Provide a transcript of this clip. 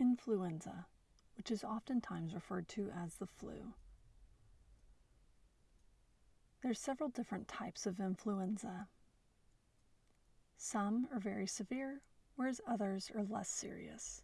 Influenza, which is oftentimes referred to as the flu. There's several different types of influenza. Some are very severe, whereas others are less serious.